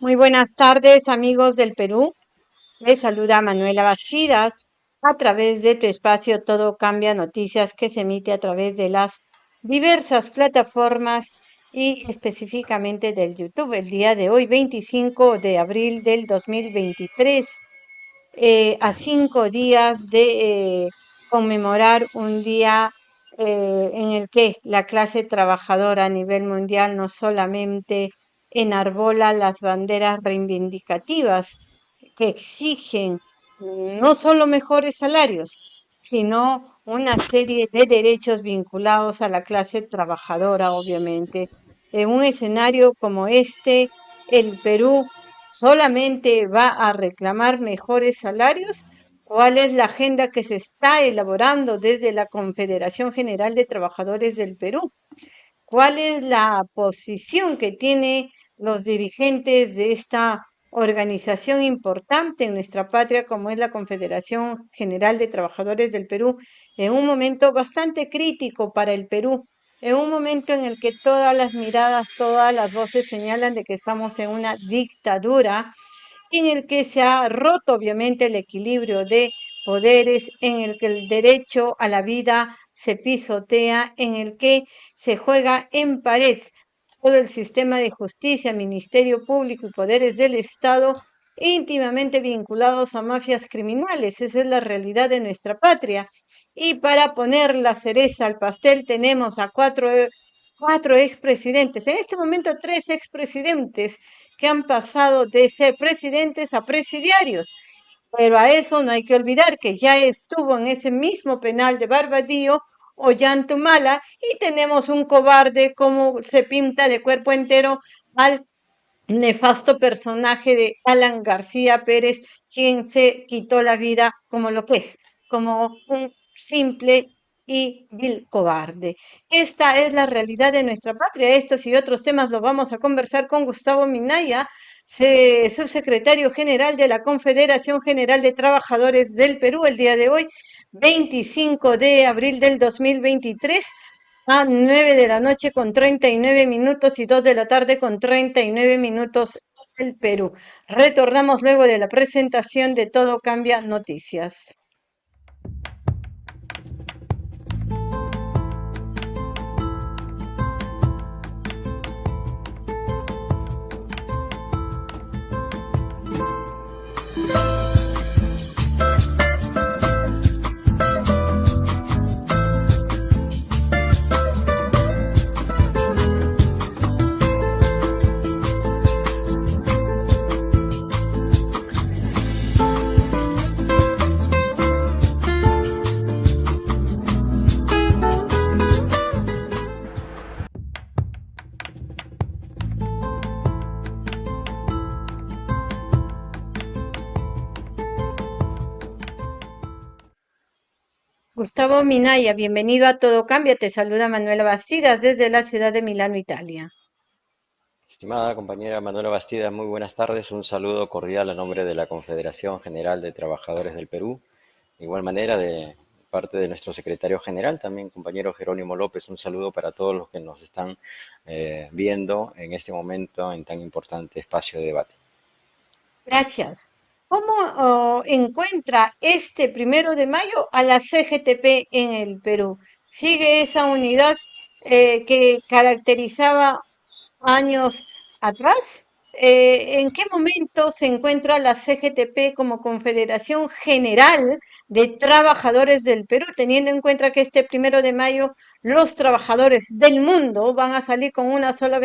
Muy buenas tardes, amigos del Perú. Les saluda Manuela Bastidas a través de tu espacio Todo Cambia Noticias que se emite a través de las diversas plataformas y específicamente del YouTube el día de hoy, 25 de abril del 2023, eh, a cinco días de eh, conmemorar un día eh, en el que la clase trabajadora a nivel mundial no solamente enarbola las banderas reivindicativas que exigen no solo mejores salarios, sino una serie de derechos vinculados a la clase trabajadora, obviamente. En un escenario como este, el Perú solamente va a reclamar mejores salarios. ¿Cuál es la agenda que se está elaborando desde la Confederación General de Trabajadores del Perú? ¿Cuál es la posición que tienen los dirigentes de esta organización importante en nuestra patria como es la Confederación General de Trabajadores del Perú, en un momento bastante crítico para el Perú, en un momento en el que todas las miradas, todas las voces señalan de que estamos en una dictadura, en el que se ha roto obviamente el equilibrio de poderes, en el que el derecho a la vida se pisotea, en el que se juega en pared todo el sistema de justicia, Ministerio Público y poderes del Estado íntimamente vinculados a mafias criminales. Esa es la realidad de nuestra patria. Y para poner la cereza al pastel tenemos a cuatro, cuatro expresidentes, en este momento tres expresidentes que han pasado de ser presidentes a presidiarios. Pero a eso no hay que olvidar que ya estuvo en ese mismo penal de Barbadío Ollantumala y tenemos un cobarde como se pinta de cuerpo entero al nefasto personaje de Alan García Pérez, quien se quitó la vida como lo que es, como un simple y vil cobarde. Esta es la realidad de nuestra patria. Estos y otros temas los vamos a conversar con Gustavo Minaya, subsecretario general de la Confederación General de Trabajadores del Perú, el día de hoy, 25 de abril del 2023 a 9 de la noche con 39 minutos y 2 de la tarde con 39 minutos el Perú. Retornamos luego de la presentación de Todo Cambia Noticias. Gustavo Minaya, bienvenido a Todo Cambia. Te saluda Manuela Bastidas desde la ciudad de Milano, Italia. Estimada compañera Manuela Bastidas, muy buenas tardes. Un saludo cordial a nombre de la Confederación General de Trabajadores del Perú. De igual manera, de parte de nuestro secretario general, también compañero Jerónimo López, un saludo para todos los que nos están eh, viendo en este momento en tan importante espacio de debate. Gracias. ¿Cómo encuentra este primero de mayo a la CGTP en el Perú? ¿Sigue esa unidad eh, que caracterizaba años atrás? Eh, ¿En qué momento se encuentra la CGTP como Confederación General de Trabajadores del Perú, teniendo en cuenta que este primero de mayo los trabajadores del mundo van a salir con una sola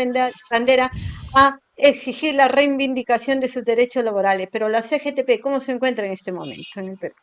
bandera a exigir la reivindicación de sus derechos laborales. Pero la CGTP, ¿cómo se encuentra en este momento en el Perú?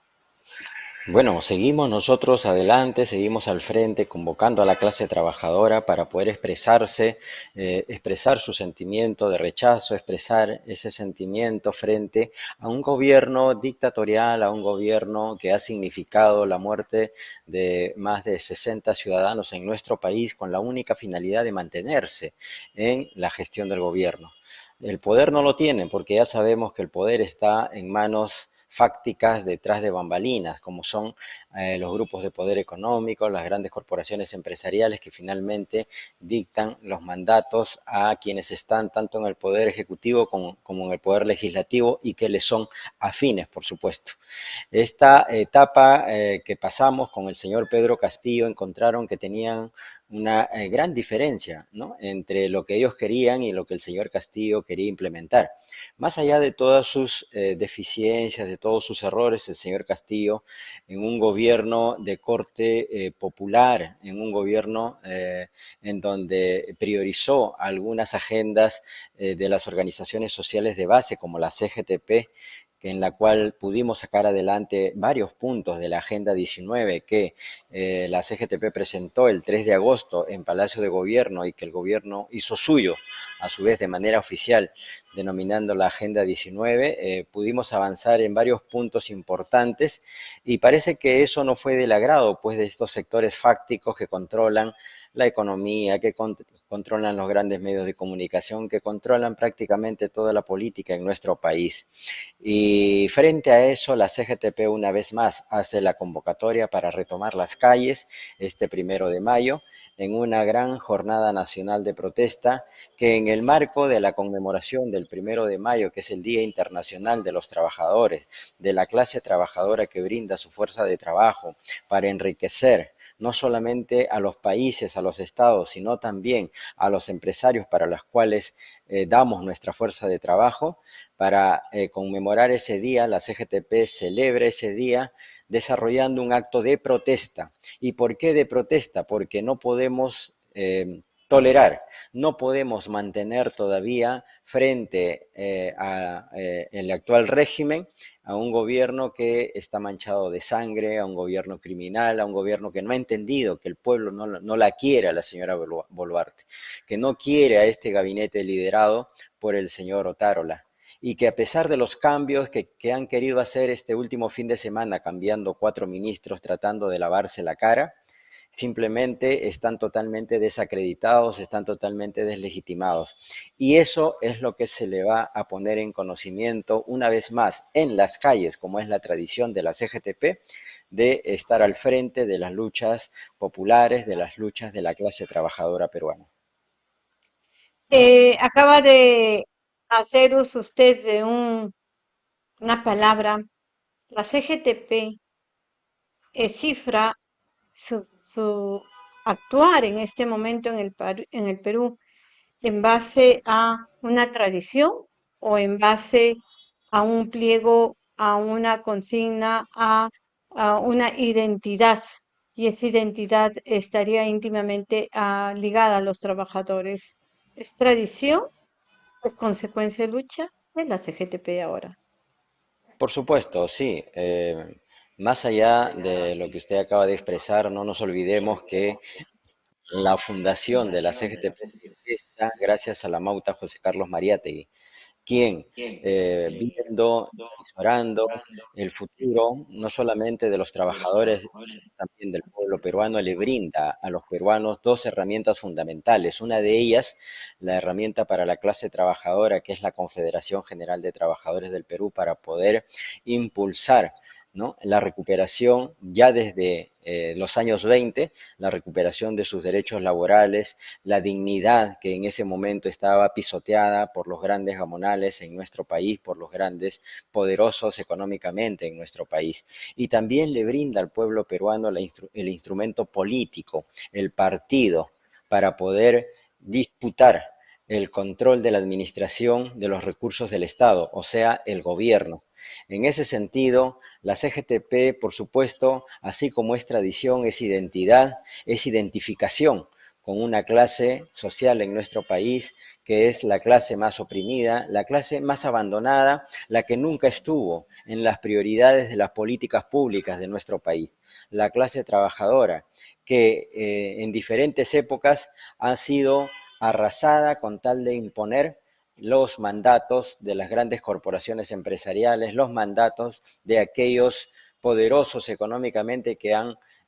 Bueno, seguimos nosotros adelante, seguimos al frente, convocando a la clase trabajadora para poder expresarse, eh, expresar su sentimiento de rechazo, expresar ese sentimiento frente a un gobierno dictatorial, a un gobierno que ha significado la muerte de más de 60 ciudadanos en nuestro país con la única finalidad de mantenerse en la gestión del gobierno. El poder no lo tienen porque ya sabemos que el poder está en manos fácticas detrás de bambalinas, como son eh, los grupos de poder económico, las grandes corporaciones empresariales que finalmente dictan los mandatos a quienes están tanto en el poder ejecutivo como, en el poder legislativo y que les son afines, por supuesto. Esta etapa eh, que pasamos con el señor Pedro Castillo encontraron que tenían una eh, gran diferencia entre lo que ellos querían y lo que el señor Castillo quería implementar. Más allá de todas sus eh, deficiencias, de todos sus errores, el señor Castillo, en un gobierno de corte popular, en un gobierno en donde priorizó algunas agendas de las organizaciones sociales de base, como la CGTP, en la cual pudimos sacar adelante varios puntos de la Agenda 19 que eh, la CGTP presentó el 3 de agosto en Palacio de Gobierno y que el gobierno hizo suyo, a su vez de manera oficial, denominando la Agenda 19, eh, pudimos avanzar en varios puntos importantes y parece que eso no fue del agrado pues, de estos sectores fácticos que controlan la economía, que controlan los grandes medios de comunicación, que controlan prácticamente toda la política en nuestro país. Y frente a eso, la CGTP una vez más hace la convocatoria para retomar las calles este primero de mayo en una gran jornada nacional de protesta que en el marco de la conmemoración del primero de mayo, que es el Día Internacional de los Trabajadores, de la clase trabajadora que brinda su fuerza de trabajo para enriquecer no solamente a los países, a los estados, sino también a los empresarios para los cuales eh, damos nuestra fuerza de trabajo. Para eh, conmemorar ese día, la CGTP celebra ese día desarrollando un acto de protesta. ¿Y por qué de protesta? Porque no podemos eh, tolerar. No podemos mantener todavía frente eh, al eh, actual régimen a un gobierno que está manchado de sangre, a un gobierno criminal, a un gobierno que no ha entendido que el pueblo no, la quiere a la señora Boluarte, que no quiere a este gabinete liderado por el señor Otárola y que a pesar de los cambios que, que han querido hacer este último fin de semana, cambiando cuatro ministros, tratando de lavarse la cara, simplemente están totalmente desacreditados, están totalmente deslegitimados. Y eso es lo que se le va a poner en conocimiento una vez más en las calles, como es la tradición de la CGTP, de estar al frente de las luchas populares, de las luchas de la clase trabajadora peruana. Eh, acaba de hacer uso usted de un, una palabra, la CGTP es cifra su, actuar en este momento en el, en el Perú en base a una tradición o en base a un pliego, a una consigna, a, una identidad. Y esa identidad estaría íntimamente ah, ligada a los trabajadores. ¿Es tradición? ¿Es consecuencia de lucha? Es la CGTP ahora. Por supuesto, sí. Eh, más allá de lo que usted acaba de expresar, no nos olvidemos que la fundación de la CGTP está gracias a la Mauta José Carlos Mariátegui, quien, eh, viendo, orando el futuro, no solamente de los trabajadores, sino también del pueblo peruano, le brinda a los peruanos dos herramientas fundamentales. Una de ellas, la herramienta para la clase trabajadora, que es la Confederación General de Trabajadores del Perú, para poder impulsar la recuperación ya desde eh, los años 20, la recuperación de sus derechos laborales, la dignidad que en ese momento estaba pisoteada por los grandes gamonales en nuestro país, por los grandes poderosos económicamente en nuestro país. Y también le brinda al pueblo peruano el instrumento político, el partido, para poder disputar el control de la administración de los recursos del Estado, o sea, el gobierno. En ese sentido, la CGTP, por supuesto, así como es tradición, es identidad, es identificación con una clase social en nuestro país que es la clase más oprimida, la clase más abandonada, la que nunca estuvo en las prioridades de las políticas públicas de nuestro país, la clase trabajadora, que eh, en diferentes épocas ha sido arrasada con tal de imponer los mandatos de las grandes corporaciones empresariales, los mandatos de aquellos poderosos económicamente que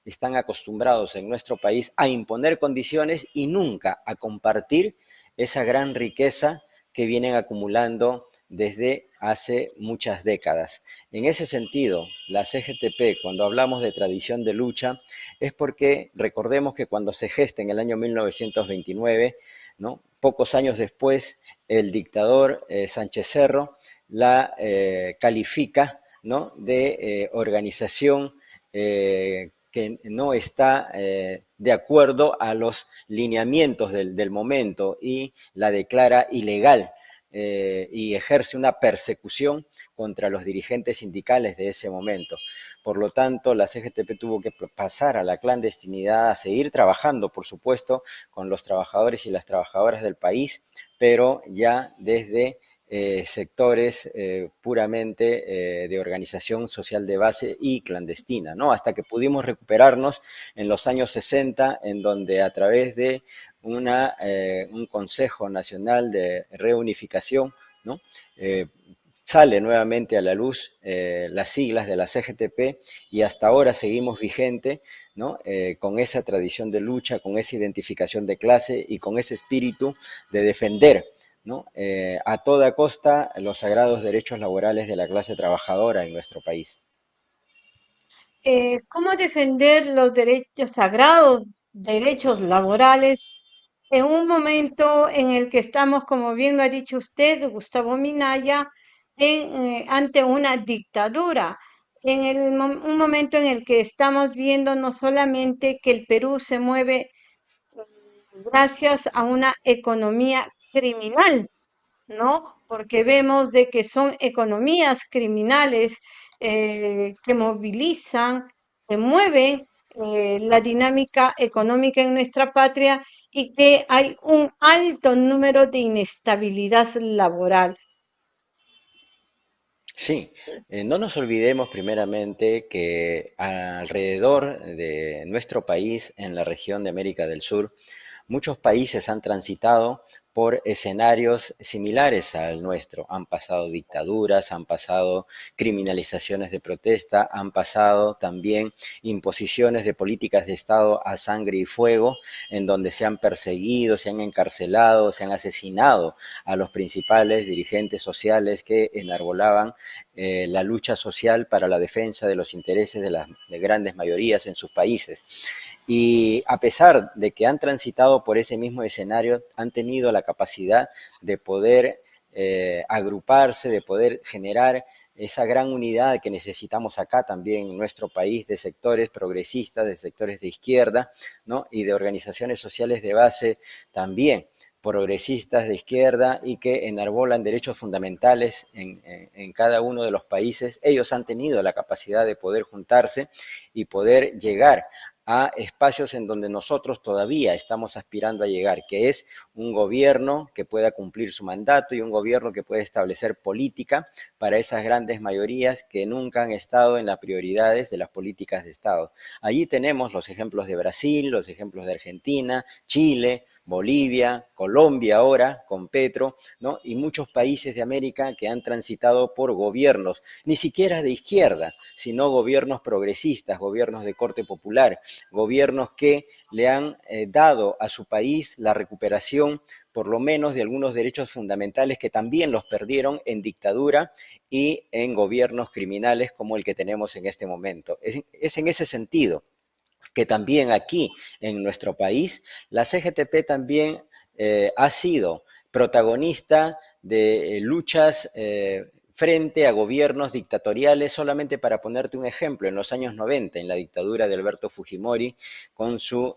están acostumbrados en nuestro país a imponer condiciones y nunca a compartir esa gran riqueza que vienen acumulando desde hace muchas décadas. En ese sentido, la CGTP, cuando hablamos de tradición de lucha, es porque recordemos que cuando se gesta en el año 1929, ¿no? Pocos años después, el dictador eh, Sánchez Cerro la eh, califica ¿no? de eh, organización que no está de acuerdo a los lineamientos del, momento y la declara ilegal y ejerce una persecución contra los dirigentes sindicales de ese momento. Por lo tanto, la CGTP tuvo que pasar a la clandestinidad, a seguir trabajando, por supuesto, con los trabajadores y las trabajadoras del país, pero ya desde eh, sectores eh, puramente de organización social de base y clandestina, ¿no? Hasta que pudimos recuperarnos en los años 60, en donde a través de una, eh, un Consejo Nacional de Reunificación, ¿no? Eh, sale nuevamente a la luz eh, las siglas de la CGTP y hasta ahora seguimos vigente ¿no? con esa tradición de lucha, con esa identificación de clase y con ese espíritu de defender ¿no? a toda costa los sagrados derechos laborales de la clase trabajadora en nuestro país. ¿Cómo defender los derechos sagrados, derechos laborales en un momento en el que estamos, como bien lo ha dicho usted, Gustavo Minaya, eh, ante una dictadura, en el, un momento en el que estamos viendo no solamente que el Perú se mueve mm, gracias a una economía criminal, ¿no? Porque vemos de que son economías criminales eh, que movilizan, que mueven eh, la dinámica económica en nuestra patria y que hay un alto número de inestabilidad laboral. Sí, eh, no nos olvidemos primeramente que alrededor de nuestro país, en la región de América del Sur, muchos países han transitado por escenarios similares al nuestro. Han pasado dictaduras, han pasado criminalizaciones de protesta, han pasado también imposiciones de políticas de Estado a sangre y fuego, en donde se han perseguido, se han encarcelado, se han asesinado a los principales dirigentes sociales que enarbolaban eh, la lucha social para la defensa de los intereses de las de grandes mayorías en sus países. Y a pesar de que han transitado por ese mismo escenario, han tenido la capacidad de poder eh, agruparse, de poder generar esa gran unidad que necesitamos acá también en nuestro país de sectores progresistas, de sectores de izquierda, ¿no? y de organizaciones sociales de base también progresistas de izquierda y que enarbolan derechos fundamentales en, en, cada uno de los países, ellos han tenido la capacidad de poder juntarse y poder llegar a espacios en donde nosotros todavía estamos aspirando a llegar, que es un gobierno que pueda cumplir su mandato y un gobierno que pueda establecer política para esas grandes mayorías que nunca han estado en las prioridades de las políticas de Estado. Allí tenemos los ejemplos de Brasil, los ejemplos de Argentina, Chile, Bolivia, Colombia ahora con Petro, ¿no? y muchos países de América que han transitado por gobiernos, ni siquiera de izquierda, sino gobiernos progresistas, gobiernos de corte popular, gobiernos que le han eh, dado a su país la recuperación por lo menos de algunos derechos fundamentales que también los perdieron en dictadura y en gobiernos criminales como el que tenemos en este momento. es en ese sentido que también aquí en nuestro país, la CGTP también eh, ha sido protagonista de eh, luchas eh, frente a gobiernos dictatoriales, solamente para ponerte un ejemplo, en los años 90, en la dictadura de Alberto Fujimori, con su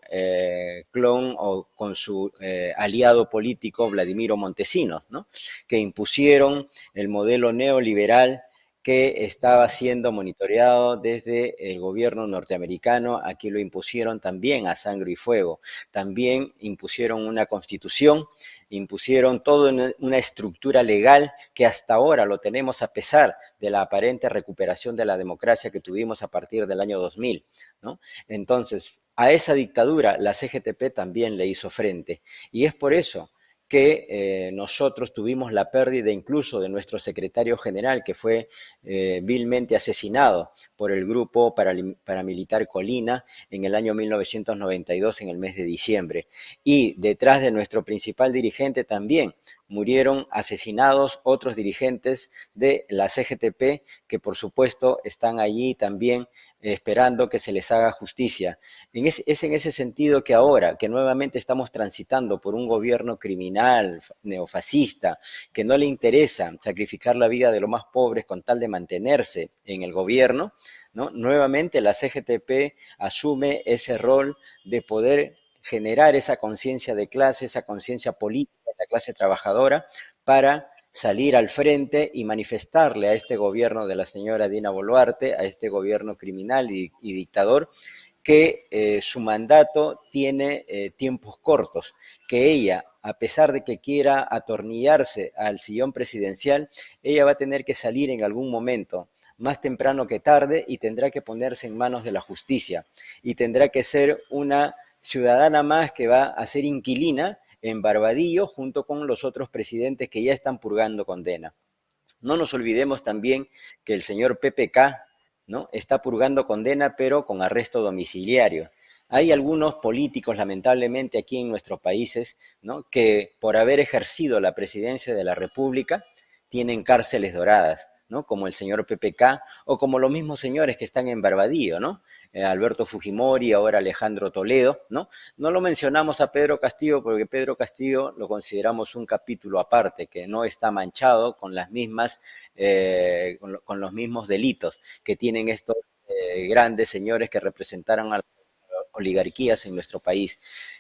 clon o con su aliado político Vladimiro Montesinos, ¿no? que impusieron el modelo neoliberal que estaba siendo monitoreado desde el gobierno norteamericano. Aquí lo impusieron también a sangre y fuego. También impusieron una constitución, impusieron toda una estructura legal que hasta ahora lo tenemos a pesar de la aparente recuperación de la democracia que tuvimos a partir del año 2000. ¿no? Entonces, a esa dictadura la CGTP también le hizo frente. Y es por eso que eh, nosotros tuvimos la pérdida incluso de nuestro secretario general, que fue eh, vilmente asesinado por el grupo paramilitar Colina en el año 1992, en el mes de diciembre. Y detrás de nuestro principal dirigente también murieron asesinados otros dirigentes de la CGTP, que por supuesto están allí también esperando que se les haga justicia. es en ese sentido que ahora, que nuevamente estamos transitando por un gobierno criminal, neofascista, que no le interesa sacrificar la vida de los más pobres con tal de mantenerse en el gobierno, ¿no? nuevamente la CGTP asume ese rol de poder generar esa conciencia de clase, esa conciencia política de la clase trabajadora para salir al frente y manifestarle a este gobierno de la señora Dina Boluarte, a este gobierno criminal y, dictador, que eh, su mandato tiene eh, tiempos cortos, que ella, a pesar de que quiera atornillarse al sillón presidencial, ella va a tener que salir en algún momento, más temprano que tarde, y tendrá que ponerse en manos de la justicia, y tendrá que ser una ciudadana más que va a ser inquilina en Barbadillo junto con los otros presidentes que ya están purgando condena. No nos olvidemos también que el señor PPK ¿no? está purgando condena pero con arresto domiciliario. Hay algunos políticos, lamentablemente, aquí en nuestros países, ¿no? que por haber ejercido la presidencia de la República tienen cárceles doradas, como el señor PPK o como los mismos señores que están en Barbadillo, ¿no? Eh, Alberto Fujimori, ahora Alejandro Toledo, ¿no? No lo mencionamos a Pedro Castillo porque Pedro Castillo lo consideramos un capítulo aparte, que no está manchado con las mismas, eh, con, los mismos delitos que tienen estos eh, grandes señores que representaron a las oligarquías en nuestro país.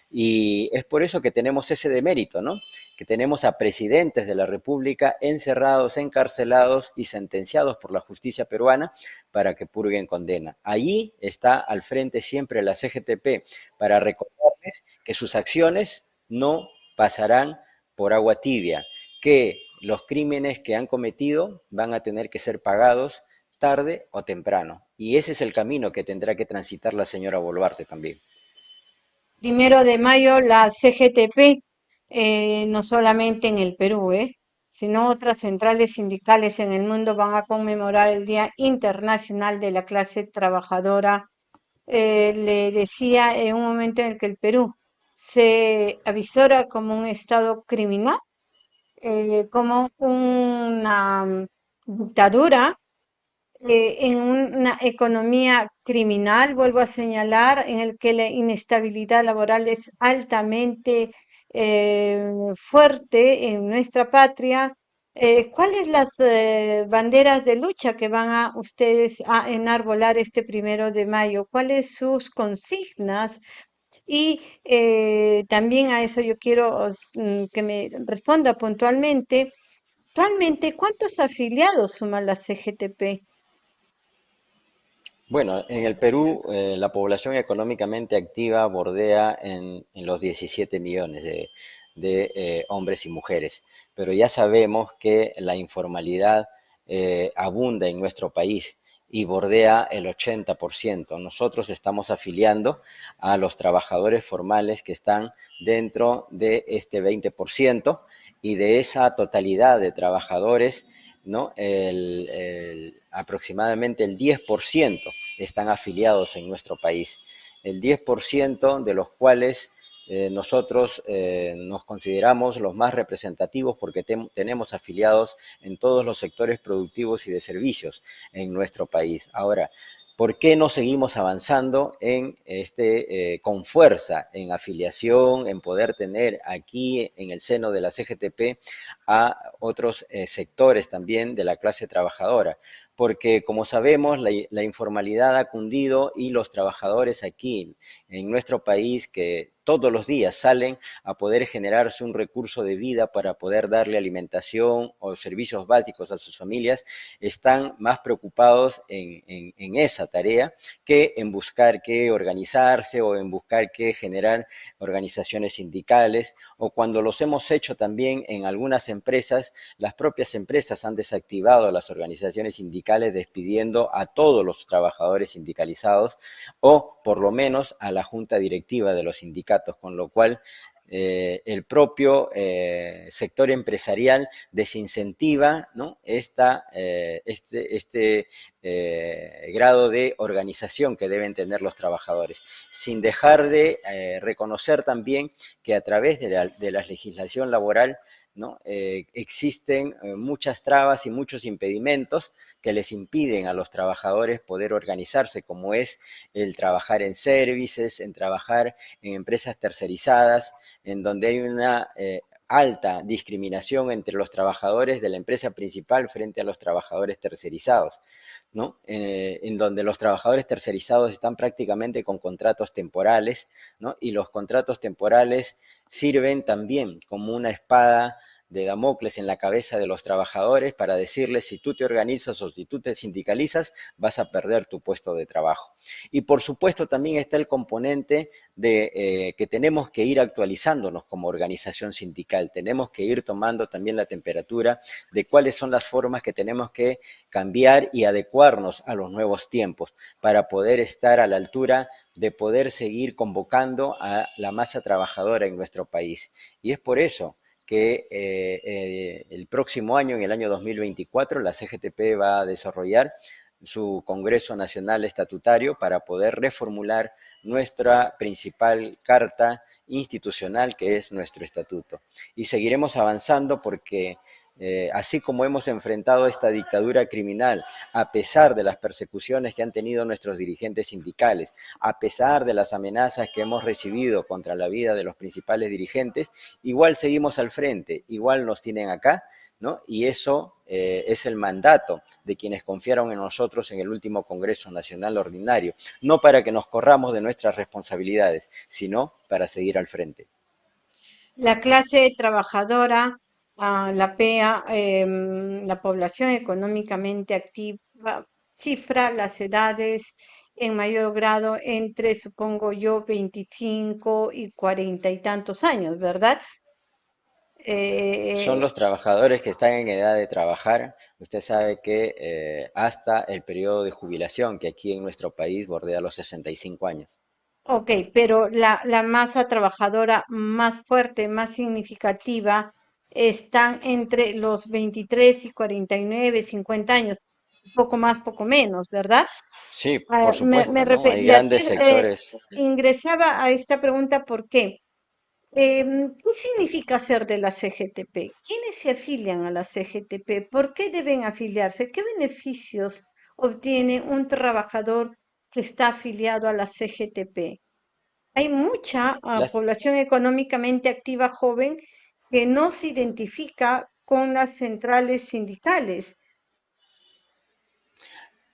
Y es por eso que tenemos ese demérito, ¿no? Que tenemos a presidentes de la República encerrados, encarcelados y sentenciados por la justicia peruana para que purguen condena. Allí está al frente siempre la CGTP para recordarles que sus acciones no pasarán por agua tibia, que los crímenes que han cometido van a tener que ser pagados tarde o temprano. Y ese es el camino que tendrá que transitar la señora Boluarte también primero de mayo la CGTP, eh, no solamente en el Perú, eh, sino otras centrales sindicales en el mundo van a conmemorar el Día Internacional de la Clase Trabajadora. Eh, le decía en un momento en el que el Perú se avisora como un Estado criminal, como una dictadura eh, en una economía criminal, vuelvo a señalar, en el que la inestabilidad laboral es altamente eh, fuerte en nuestra patria. Eh, ¿Cuáles las banderas de lucha que van a ustedes a enarbolar este primero de mayo? ¿Cuáles sus consignas? Y también a eso yo quiero mm, que me responda puntualmente. Actualmente, ¿cuántos afiliados suma la CGTP? Bueno, en el Perú eh, la población económicamente activa bordea en, los 17 millones de, eh, hombres y mujeres, pero ya sabemos que la informalidad eh, abunda en nuestro país y bordea el 80%. Nosotros estamos afiliando a los trabajadores formales que están dentro de este 20% y de esa totalidad de trabajadores, ¿no? aproximadamente el 10% están afiliados en nuestro país. El 10% de los cuales eh, nosotros eh, nos consideramos los más representativos porque tenemos afiliados en todos los sectores productivos y de servicios en nuestro país. Ahora, ¿por qué no seguimos avanzando en este, eh, con fuerza en afiliación, en poder tener aquí en el seno de la CGTP a otros sectores también de la clase trabajadora? Porque como sabemos la, informalidad ha cundido y los trabajadores aquí en nuestro país que todos los días salen a poder generarse un recurso de vida para poder darle alimentación o servicios básicos a sus familias, están más preocupados en, en esa tarea que en buscar qué organizarse o en buscar qué generar organizaciones sindicales o cuando los hemos hecho también en algunas empresas, las propias empresas han desactivado las organizaciones sindicales despidiendo a todos los trabajadores sindicalizados o por lo menos a la junta directiva de los sindicatos, con lo cual eh, el propio eh, sector empresarial desincentiva ¿no? Esta, eh, este, este grado de organización que deben tener los trabajadores, sin dejar de reconocer también que a través de la, de la legislación laboral ¿no? Eh, existen eh, muchas trabas y muchos impedimentos que les impiden a los trabajadores poder organizarse, como es el trabajar en services, en trabajar en empresas tercerizadas, en donde hay una eh, alta discriminación entre los trabajadores de la empresa principal frente a los trabajadores tercerizados, ¿no? en donde los trabajadores tercerizados están prácticamente con contratos temporales, ¿no? y los contratos temporales sirven también como una espada de Damocles en la cabeza de los trabajadores para decirles si tú te organizas o si tú te sindicalizas vas a perder tu puesto de trabajo. Y por supuesto también está el componente de eh, que tenemos que ir actualizándonos como organización sindical, tenemos que ir tomando también la temperatura de cuáles son las formas que tenemos que cambiar y adecuarnos a los nuevos tiempos para poder estar a la altura de poder seguir convocando a la masa trabajadora en nuestro país. Y es por eso que eh, eh, el próximo año, en el año 2024, la CGTP va a desarrollar su Congreso Nacional Estatutario para poder reformular nuestra principal carta institucional, que es nuestro estatuto. Y seguiremos avanzando porque eh, así como hemos enfrentado esta dictadura criminal, a pesar de las persecuciones que han tenido nuestros dirigentes sindicales, a pesar de las amenazas que hemos recibido contra la vida de los principales dirigentes, igual seguimos al frente, igual nos tienen acá, ¿no? Y eso eh, es el mandato de quienes confiaron en nosotros en el último Congreso Nacional Ordinario, no para que nos corramos de nuestras responsabilidades, sino para seguir al frente. La clase trabajadora la PEA, em, la población económicamente activa, cifra las edades en mayor grado entre, supongo yo, 25 y 40 y tantos años, ¿verdad? Son los trabajadores que están en edad de trabajar. Usted sabe que eh, hasta el periodo de jubilación, que aquí en nuestro país bordea los 65 años. Ok, pero la, la masa trabajadora más fuerte, más significativa, están entre los 23 y 49, 50 años, poco más, poco menos, ¿verdad? Sí, ah, por supuesto, me, Hay grandes eh, sectores. ingresaba a esta pregunta ¿por qué? Em, ¿Qué significa ser de la CGTP? ¿Quiénes se afilian a la CGTP? ¿Por qué deben afiliarse? ¿Qué beneficios obtiene un trabajador que está afiliado a la CGTP? Hay mucha ah, población económicamente activa joven que no se identifica con las centrales sindicales.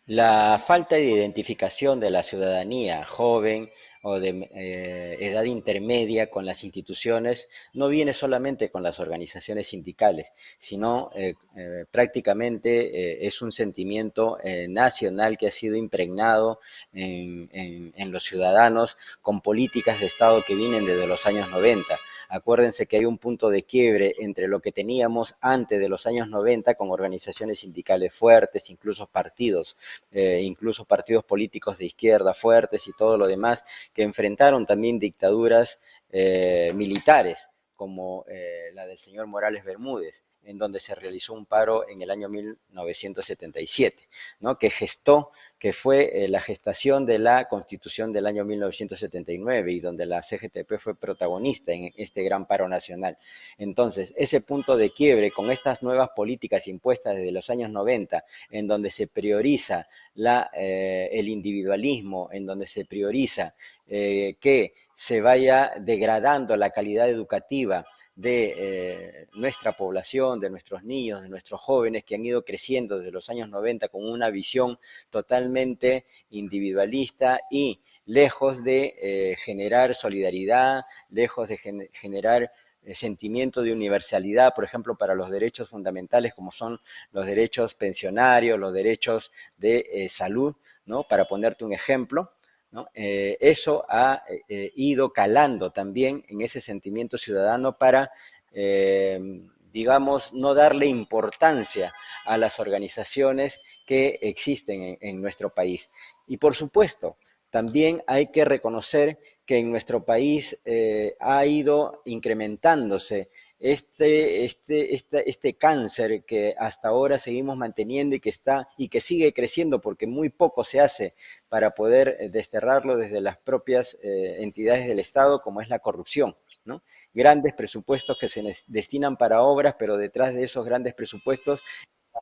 La falta de identificación de la ciudadanía joven o de eh, edad intermedia con las instituciones no viene solamente con las organizaciones sindicales, sino eh, eh, prácticamente es un sentimiento nacional que ha sido impregnado en, los ciudadanos con políticas de Estado que vienen desde los años 90 Acuérdense que hay un punto de quiebre entre lo que teníamos antes de los años 90 con organizaciones sindicales fuertes, incluso partidos, eh, incluso partidos políticos de izquierda fuertes y todo lo demás, que enfrentaron también dictaduras eh, militares como eh, la del señor Morales Bermúdez en donde se realizó un paro en el año 1977, ¿no? que gestó, que fue eh, la gestación de la Constitución del año 1979 y donde la CGTP fue protagonista en este gran paro nacional. Entonces, ese punto de quiebre con estas nuevas políticas impuestas desde los años 90, en donde se prioriza eh, el individualismo, en donde se prioriza eh, que se vaya degradando la calidad educativa, de eh, nuestra población, de nuestros niños, de nuestros jóvenes que han ido creciendo desde los años 90 con una visión totalmente individualista y lejos de eh, generar solidaridad, lejos de generar eh, sentimiento de universalidad, por ejemplo, para los derechos fundamentales como son los derechos pensionarios, los derechos de salud, ¿no? Para ponerte un ejemplo, eh, eso ha eh, ido calando también en ese sentimiento ciudadano para, eh, digamos, no darle importancia a las organizaciones que existen en, nuestro país. Y por supuesto, también hay que reconocer que en nuestro país ha ido incrementándose este, este, este, este, cáncer que hasta ahora seguimos manteniendo y que está y que sigue creciendo porque muy poco se hace para poder eh, desterrarlo desde las propias eh, entidades del Estado, como es la corrupción. ¿no? Grandes presupuestos que se destinan para obras, pero detrás de esos grandes presupuestos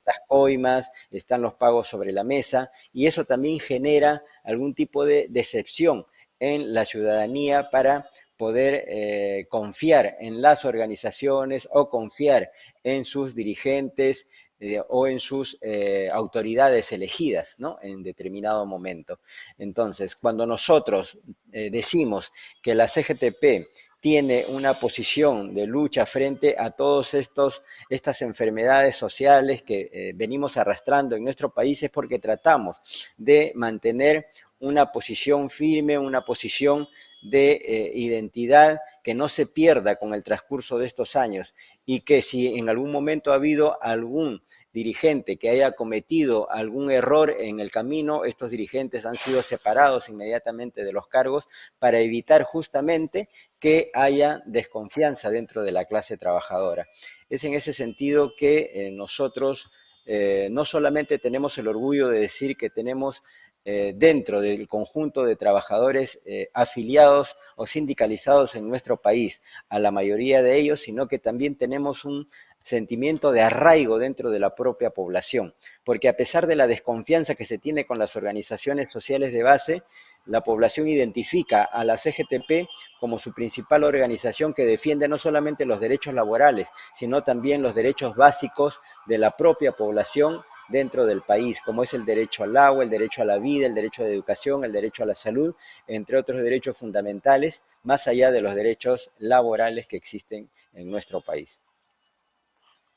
las coimas, están los pagos sobre la mesa, y eso también genera algún tipo de decepción en la ciudadanía para poder eh, confiar en las organizaciones o confiar en sus dirigentes eh, o en sus eh, autoridades elegidas ¿no? en determinado momento. Entonces, cuando nosotros decimos que la CGTP tiene una posición de lucha frente a todas estas enfermedades sociales que venimos arrastrando en nuestro país es porque tratamos de mantener una posición firme, una posición de eh, identidad que no se pierda con el transcurso de estos años y que si en algún momento ha habido algún dirigente que haya cometido algún error en el camino, estos dirigentes han sido separados inmediatamente de los cargos para evitar justamente que haya desconfianza dentro de la clase trabajadora. Es en ese sentido que eh, nosotros eh, no solamente tenemos el orgullo de decir que tenemos eh, dentro del conjunto de trabajadores eh, afiliados o sindicalizados en nuestro país, a la mayoría de ellos, sino que también tenemos un sentimiento de arraigo dentro de la propia población, porque a pesar de la desconfianza que se tiene con las organizaciones sociales de base, la población identifica a la CGTP como su principal organización que defiende no solamente los derechos laborales, sino también los derechos básicos de la propia población dentro del país, como es el derecho al agua, el derecho a la vida, el derecho a la educación, el derecho a la salud, entre otros derechos fundamentales, más allá de los derechos laborales que existen en nuestro país.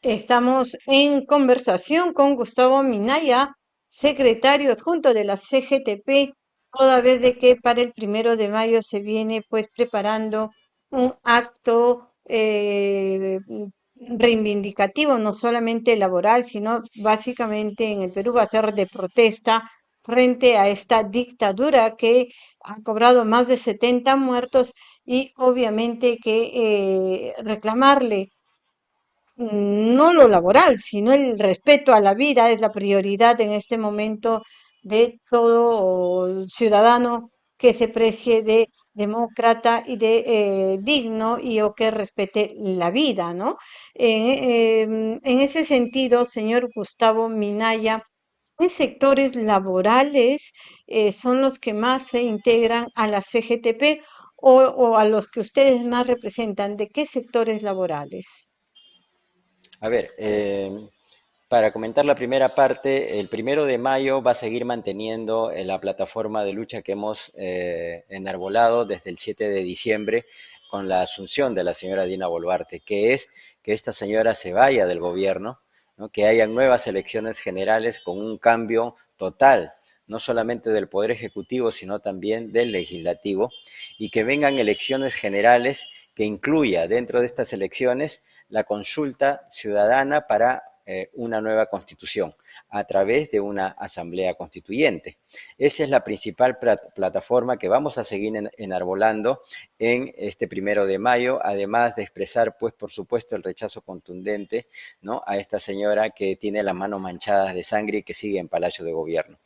Estamos en conversación con Gustavo Minaya, secretario adjunto de la CGTP toda vez de que para el primero de mayo se viene pues preparando un acto eh, reivindicativo, no solamente laboral, sino básicamente en el Perú va a ser de protesta frente a esta dictadura que ha cobrado más de 70 muertos y obviamente que eh, reclamarle no lo laboral, sino el respeto a la vida es la prioridad en este momento de todo ciudadano que se precie de demócrata y de eh, digno y o que respete la vida, ¿no? Em, en ese sentido, señor Gustavo Minaya, ¿qué sectores laborales eh, son los que más se integran a la CGTP o a los que ustedes más representan? ¿De qué sectores laborales? A ver, eh, para comentar la primera parte, el primero de mayo va a seguir manteniendo eh, la plataforma de lucha que hemos eh, enarbolado desde el 7 de diciembre con la asunción de la señora Dina Boluarte, que es que esta señora se vaya del gobierno, que haya nuevas elecciones generales con un cambio total no solamente del Poder Ejecutivo, sino también del Legislativo, y que vengan elecciones generales que incluya dentro de estas elecciones la consulta ciudadana para eh, una nueva constitución a través de una asamblea constituyente. Esa es la principal plataforma que vamos a seguir enarbolando en este primero de mayo, además de expresar, pues, por supuesto, el rechazo contundente ¿no? a esta señora que tiene las manos manchadas de sangre y que sigue en Palacio de Gobierno.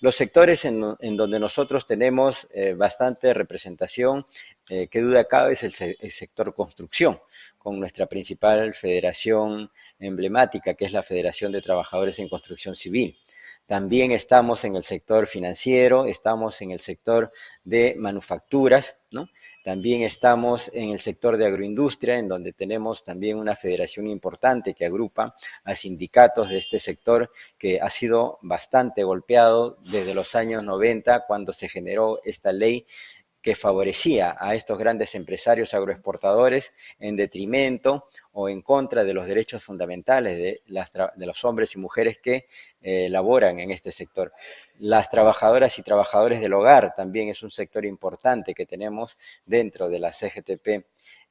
Los sectores en, donde nosotros tenemos eh, bastante representación, eh, qué duda cabe, es el sector construcción con nuestra principal federación emblemática, que es la Federación de Trabajadores en Construcción Civil. También estamos en el sector financiero, estamos en el sector de manufacturas, ¿no? También estamos en el sector de agroindustria, en donde tenemos también una federación importante que agrupa a sindicatos de este sector que ha sido bastante golpeado desde los años 90 cuando se generó esta ley que favorecía a estos grandes empresarios agroexportadores en detrimento o en contra de los derechos fundamentales de, los hombres y mujeres que eh, laboran en este sector. Las trabajadoras y trabajadores del hogar también es un sector importante que tenemos dentro de la CGTP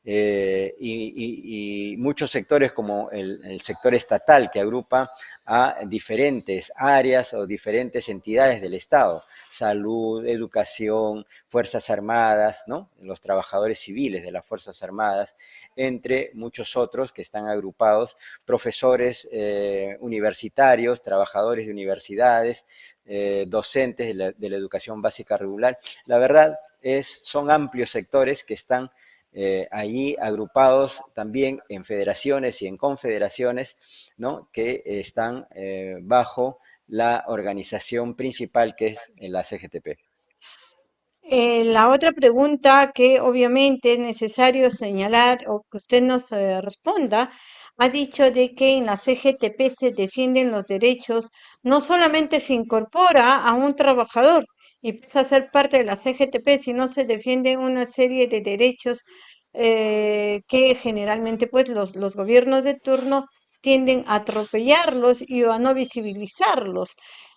eh, y, muchos sectores como el, el, sector estatal que agrupa a diferentes áreas o diferentes entidades del Estado, salud, educación, Fuerzas Armadas, ¿no? los trabajadores civiles de las Fuerzas Armadas, entre muchos otros que están agrupados, profesores eh, universitarios, trabajadores de universidades, eh, docentes de la, de la, educación básica regular. La verdad es, son amplios sectores que están eh, allí agrupados también en federaciones y en confederaciones, ¿no? que están eh, bajo la organización principal que es la CGTP. Eh, la otra pregunta que obviamente es necesario señalar o que usted nos eh, responda, ha dicho de que en la CGTP se defienden los derechos, no solamente se incorpora a un trabajador pasa a ser parte de la CGTP, sino se defienden una serie de derechos eh, que generalmente pues los, los gobiernos de turno tienden a atropellarlos y a no visibilizarlos.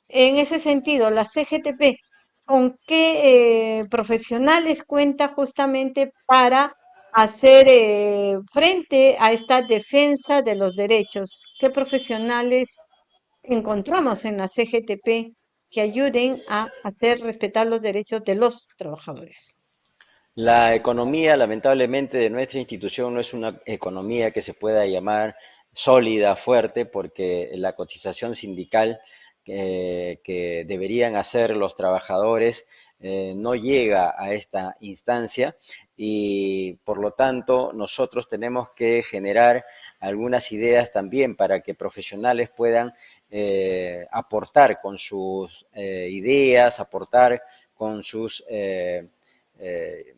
En ese sentido, la CGTP con qué eh, profesionales cuenta justamente para hacer eh, frente a esta defensa de los derechos. ¿Qué profesionales encontramos en la CGTP que ayuden a hacer respetar los derechos de los trabajadores? La economía, lamentablemente, de nuestra institución no es una economía que se pueda llamar sólida, fuerte, porque la cotización sindical eh, que deberían hacer los trabajadores eh, no llega a esta instancia y por lo tanto nosotros tenemos que generar algunas ideas también para que profesionales puedan eh, aportar con sus eh, ideas, aportar con sus eh, eh,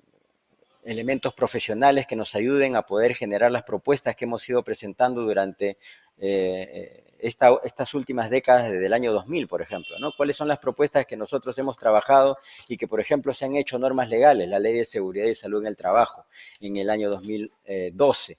elementos profesionales que nos ayuden a poder generar las propuestas que hemos ido presentando durante esta, estas últimas décadas desde el año 2000, por ejemplo, ¿no? ¿Cuáles son las propuestas que nosotros hemos trabajado y que, por ejemplo, se han hecho normas legales? La Ley de Seguridad y Salud en el Trabajo en el año 2012.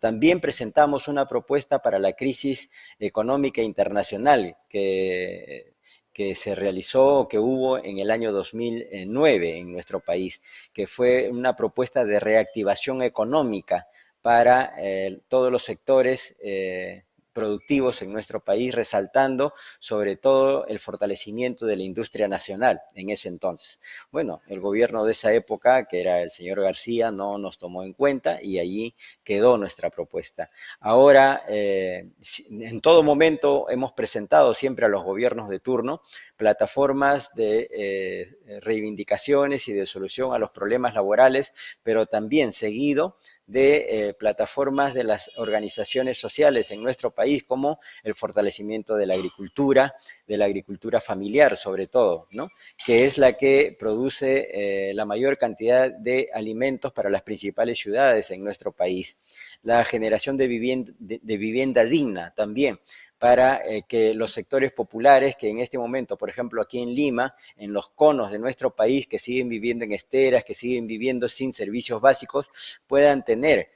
También presentamos una propuesta para la crisis económica internacional que, que se realizó, que hubo en el año 2009 en nuestro país, que fue una propuesta de reactivación económica para eh, todos los sectores eh, productivos en nuestro país, resaltando sobre todo el fortalecimiento de la industria nacional en ese entonces. Bueno, el gobierno de esa época, que era el señor García, no nos tomó en cuenta y allí quedó nuestra propuesta. Ahora, eh, en todo momento hemos presentado siempre a los gobiernos de turno plataformas de eh, reivindicaciones y de solución a los problemas laborales, pero también seguido de eh, plataformas de las organizaciones sociales en nuestro país, como el fortalecimiento de la agricultura, de la agricultura familiar sobre todo, ¿no? que es la que produce eh, la mayor cantidad de alimentos para las principales ciudades en nuestro país. La generación de vivienda, de, de vivienda digna también, para eh, que los sectores populares que en este momento, por ejemplo, aquí en Lima, en los conos de nuestro país, que siguen viviendo en esteras, que siguen viviendo sin servicios básicos, puedan tener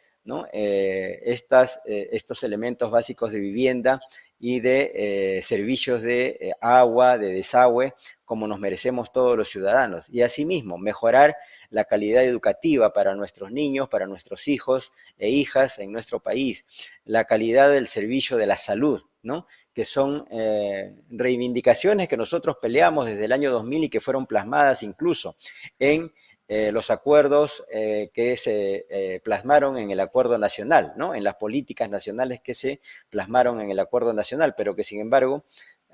eh, estas, eh, estos elementos básicos de vivienda y de servicios de agua, de desagüe, como nos merecemos todos los ciudadanos. Y asimismo, mejorar la calidad educativa para nuestros niños, para nuestros hijos e hijas en nuestro país, la calidad del servicio de la salud, ¿no? que son eh, reivindicaciones que nosotros peleamos desde el año 2000 y que fueron plasmadas incluso en eh, los acuerdos eh, que se plasmaron en el acuerdo nacional, ¿no? en las políticas nacionales que se plasmaron en el acuerdo nacional, pero que sin embargo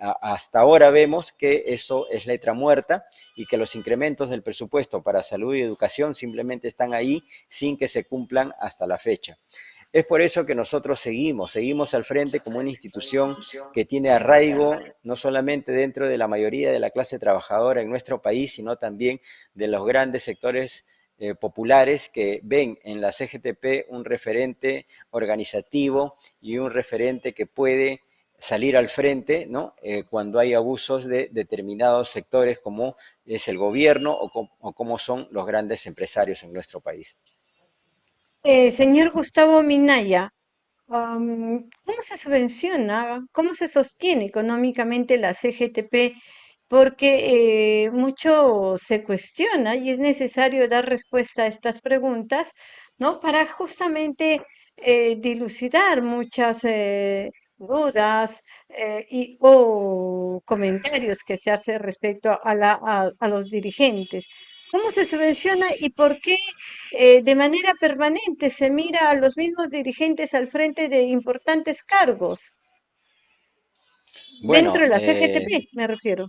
hasta ahora vemos que eso es letra muerta y que los incrementos del presupuesto para salud y educación simplemente están ahí sin que se cumplan hasta la fecha. Es por eso que nosotros seguimos, seguimos al frente como una institución que tiene arraigo no solamente dentro de la mayoría de la clase trabajadora en nuestro país, sino también de los grandes sectores eh, populares que ven en la CGTP un referente organizativo y un referente que puede salir al frente ¿no? Eh, cuando hay abusos de determinados sectores como es el gobierno o, com como son los grandes empresarios en nuestro país. Eh, señor Gustavo Minaya, ¿cómo se subvenciona, cómo se sostiene económicamente la CGTP? Porque eh, mucho se cuestiona y es necesario dar respuesta a estas preguntas, ¿no? Para justamente dilucidar muchas dudas eh, y, o comentarios que se hace respecto a, la, a, a los dirigentes. ¿Cómo se subvenciona y por qué eh, de manera permanente se mira a los mismos dirigentes al frente de importantes cargos? Dentro de la eh, CGTP, me refiero.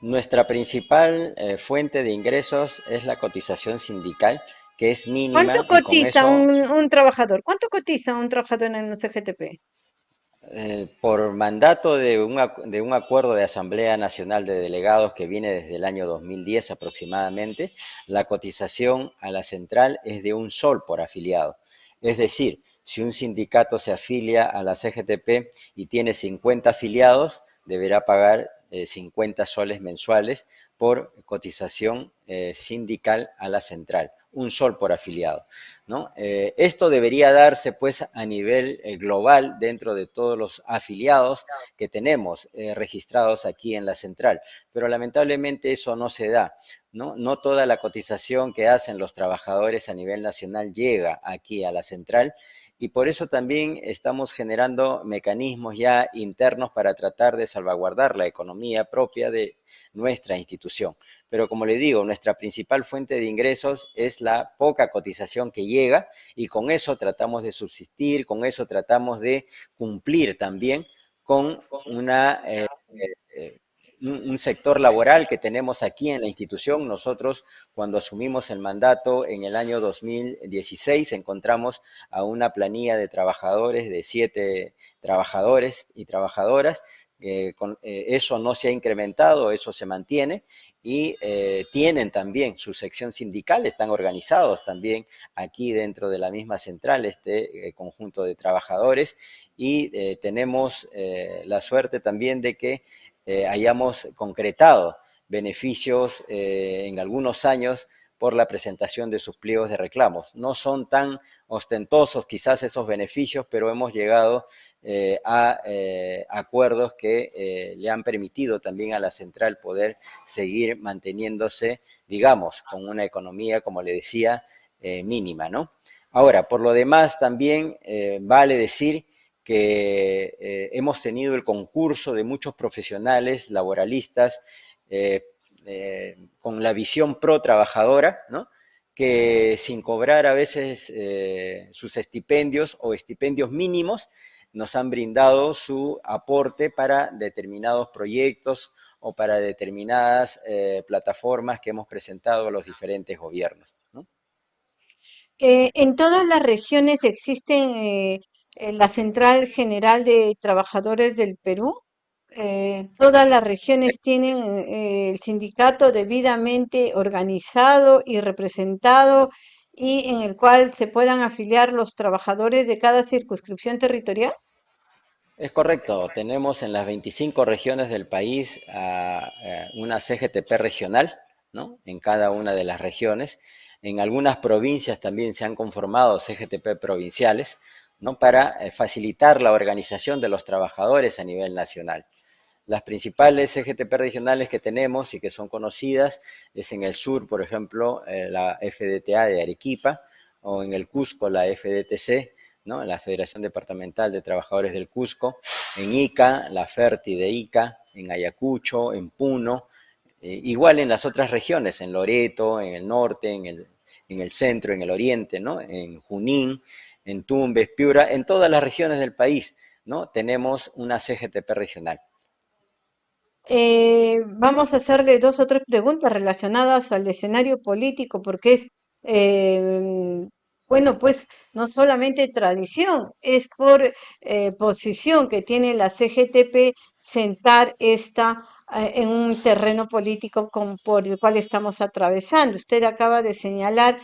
nuestra principal eh, fuente de ingresos es la cotización sindical, que es ¿Cuánto mínima con cotiza eso un, un trabajador? ¿Cuánto cotiza un trabajador en la CGTP? Eh, por mandato de un, de un, acuerdo de Asamblea Nacional de Delegados que viene desde el año 2010 aproximadamente, la cotización a la central es de un sol por afiliado. Es decir, si un sindicato se afilia a la CGTP y tiene 50 afiliados, deberá pagar eh, 50 soles mensuales por cotización eh, sindical a la central un sol por afiliado. ¿no? Eh, esto debería darse pues a nivel eh, global dentro de todos los afiliados que tenemos eh, registrados aquí en la central, pero lamentablemente eso no se da. ¿no? no toda la cotización que hacen los trabajadores a nivel nacional llega aquí a la central y por eso también estamos generando mecanismos ya internos para tratar de salvaguardar la economía propia de nuestra institución. Pero como le digo, nuestra principal fuente de ingresos es la poca cotización que llega y con eso tratamos de subsistir, con eso tratamos de cumplir también con una... Eh, eh, un, sector laboral que tenemos aquí en la institución. Nosotros, cuando asumimos el mandato en el año 2016, encontramos a una planilla de trabajadores de siete trabajadores y trabajadoras. Eh, con, eso no se ha incrementado, eso se mantiene y eh, tienen también su sección sindical, están organizados también aquí dentro de la misma central, este eh, conjunto de trabajadores y eh, tenemos la suerte también de que eh, hayamos concretado beneficios eh, en algunos años por la presentación de sus pliegos de reclamos. No son tan ostentosos quizás esos beneficios, pero hemos llegado eh, a acuerdos que le han permitido también a la central poder seguir manteniéndose, digamos, con una economía, como le decía, mínima, ¿no? Ahora, por lo demás, también vale decir que eh, hemos tenido el concurso de muchos profesionales laboralistas eh, eh, con la visión pro trabajadora, que sin cobrar a veces sus estipendios o estipendios mínimos, nos han brindado su aporte para determinados proyectos o para determinadas plataformas que hemos presentado a los diferentes gobiernos. ¿no? En todas las regiones existen eh, eh, la Central General de Trabajadores del Perú. Eh, todas las regiones tienen eh, el sindicato debidamente organizado y representado y en el cual se puedan afiliar los trabajadores de cada circunscripción territorial. Es correcto, tenemos en las 25 regiones del país uh, una CGTP regional, ¿no? En cada una de las regiones. En algunas provincias también se han conformado CGTP provinciales, ¿no? Para eh, facilitar la organización de los trabajadores a nivel nacional. Las principales CGTP regionales que tenemos y que son conocidas es en el sur, por ejemplo, eh, la FDTA de Arequipa, o en el Cusco, la FDTC, ¿no? la Federación Departamental de Trabajadores del Cusco, en Ica, la FERTI de Ica, en Ayacucho, en Puno, eh, igual en las otras regiones, en Loreto, en el norte, en el, en el centro, en el oriente, ¿no? en Junín, en Tumbes, Piura, en todas las regiones del país, ¿no? tenemos una CGTP regional. Eh, vamos a hacerle dos o tres preguntas relacionadas al escenario político, porque es eh, bueno, pues no solamente tradición, es por eh, posición que tiene la CGTP sentar esta en un terreno político con, por el cual estamos atravesando. Usted acaba de señalar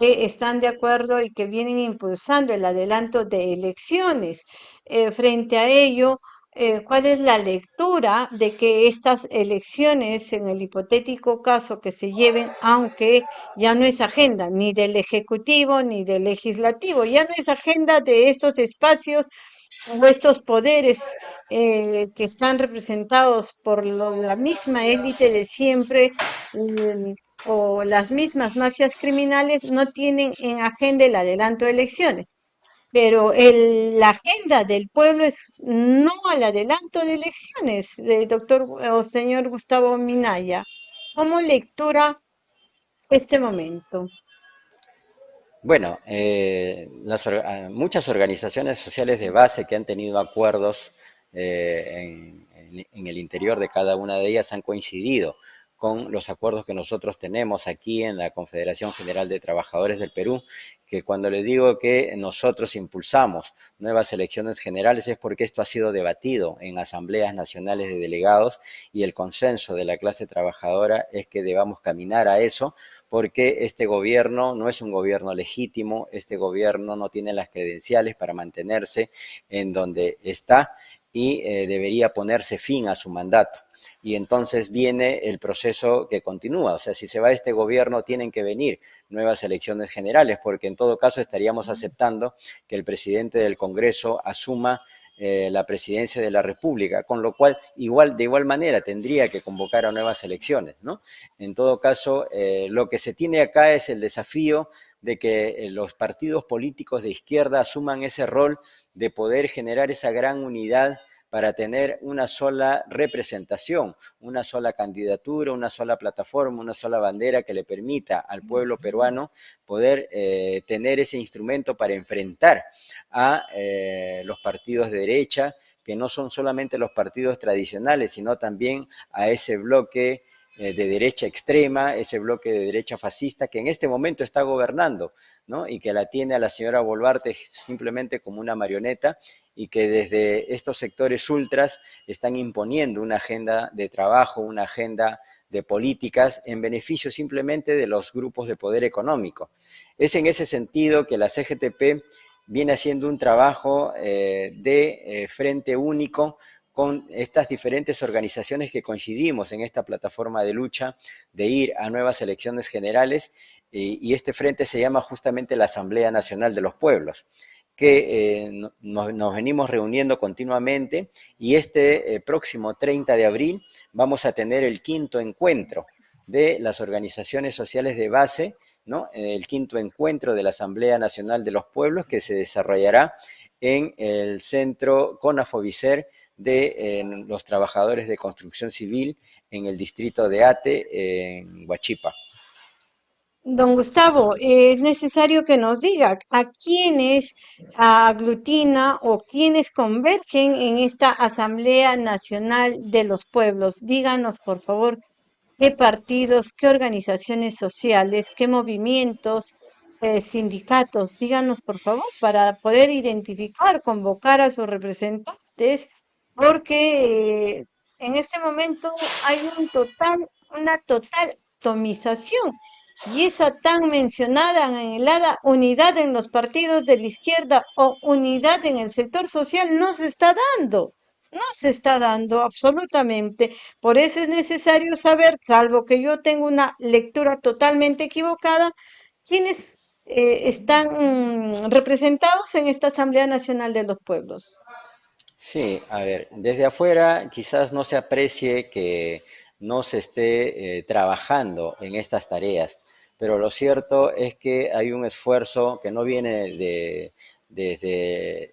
que están de acuerdo y que vienen impulsando el adelanto de elecciones. Eh, frente a ello, eh, ¿cuál es la lectura de que estas elecciones, en el hipotético caso que se lleven, aunque ya no es agenda ni del Ejecutivo ni del Legislativo, ya no es agenda de estos espacios o estos poderes eh, que están representados por la misma élite de siempre, o las mismas mafias criminales no tienen en agenda el adelanto de elecciones. Pero el, la agenda del pueblo es no al adelanto de elecciones, de doctor o señor Gustavo Minaya. ¿Cómo lectura este momento? Bueno, eh, las, ah, muchas organizaciones sociales de base que han tenido acuerdos eh, en, en, el interior de cada una de ellas han coincidido con los acuerdos que nosotros tenemos aquí en la Confederación General de Trabajadores del Perú, que cuando le digo que nosotros impulsamos nuevas elecciones generales es porque esto ha sido debatido en asambleas nacionales de delegados y el consenso de la clase trabajadora es que debamos caminar a eso porque este gobierno no es un gobierno legítimo, este gobierno no tiene las credenciales para mantenerse en donde está y eh, debería ponerse fin a su mandato y entonces viene el proceso que continúa. O sea, si se va este gobierno, tienen que venir nuevas elecciones generales, porque en todo caso estaríamos aceptando que el presidente del Congreso asuma eh, la presidencia de la República, con lo cual igual, de igual manera tendría que convocar a nuevas elecciones. ¿no? En todo caso, eh, lo que se tiene acá es el desafío de que eh, los partidos políticos de izquierda asuman ese rol de poder generar esa gran unidad para tener una sola representación, una sola candidatura, una sola plataforma, una sola bandera que le permita al pueblo peruano poder eh, tener ese instrumento para enfrentar a eh, los partidos de derecha, que no son solamente los partidos tradicionales, sino también a ese bloque eh, de derecha extrema, ese bloque de derecha fascista que en este momento está gobernando, ¿no? Y que la tiene a la señora Boluarte simplemente como una marioneta y que desde estos sectores ultras están imponiendo una agenda de trabajo, una agenda de políticas en beneficio simplemente de los grupos de poder económico. Es en ese sentido que la CGTP viene haciendo un trabajo eh, de eh, frente único con estas diferentes organizaciones que coincidimos en esta plataforma de lucha de ir a nuevas elecciones generales y, este frente se llama justamente la Asamblea Nacional de los Pueblos que eh, nos, venimos reuniendo continuamente y este eh, próximo 30 de abril vamos a tener el quinto encuentro de las organizaciones sociales de base, ¿no? el quinto encuentro de la Asamblea Nacional de los Pueblos que se desarrollará en el centro Conafobicer de los trabajadores de construcción civil en el distrito de Ate, en Huachipa. Don Gustavo, es necesario que nos diga a quiénes aglutina o quiénes convergen en esta Asamblea Nacional de los Pueblos. Díganos, por favor, qué partidos, qué organizaciones sociales, qué movimientos, eh, sindicatos. Díganos, por favor, para poder identificar, convocar a sus representantes porque eh, en este momento hay un total, una total atomización y esa tan mencionada, anhelada unidad en los partidos de la izquierda o unidad en el sector social no se está dando. No se está dando absolutamente. Por eso es necesario saber, salvo que yo tenga una lectura totalmente equivocada, quiénes eh, están mm, representados en esta Asamblea Nacional de los Pueblos. Sí, a ver, desde afuera quizás no se aprecie que no se esté eh, trabajando en estas tareas, pero lo cierto es que hay un esfuerzo que no viene de, desde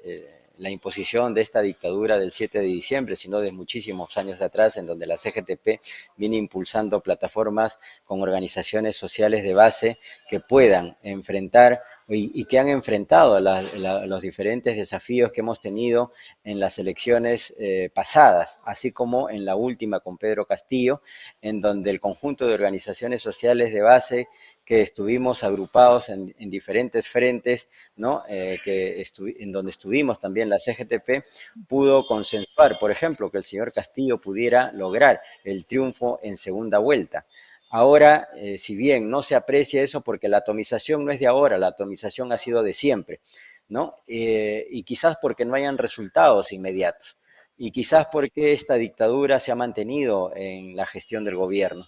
eh, la imposición de esta dictadura del 7 de diciembre, sino de muchísimos años atrás, en donde la CGTP viene impulsando plataformas con organizaciones sociales de base que puedan enfrentar y, que han enfrentado los diferentes desafíos que hemos tenido en las elecciones eh, pasadas, así como en la última con Pedro Castillo, en donde el conjunto de organizaciones sociales de base que estuvimos agrupados en, diferentes frentes, ¿no? Eh, en donde estuvimos también la CGTP, pudo consensuar, por ejemplo, que el señor Castillo pudiera lograr el triunfo en segunda vuelta. Ahora, eh, si bien no se aprecia eso porque la atomización no es de ahora, la atomización ha sido de siempre, ¿no? Eh, y quizás porque no hayan resultados inmediatos, y quizás porque esta dictadura se ha mantenido en la gestión del gobierno.